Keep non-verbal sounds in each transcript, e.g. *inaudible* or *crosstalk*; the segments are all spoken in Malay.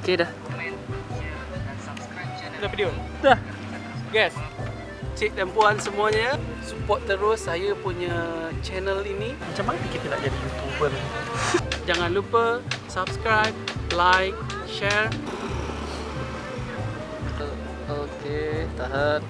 Okay dah. Dah video? Dah. Guys, cik dan puan semuanya support terus saya punya channel ini. Macam mana kita nak jadi YouTuber? *laughs* Jangan lupa subscribe, like, share. Okay, tahan.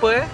pues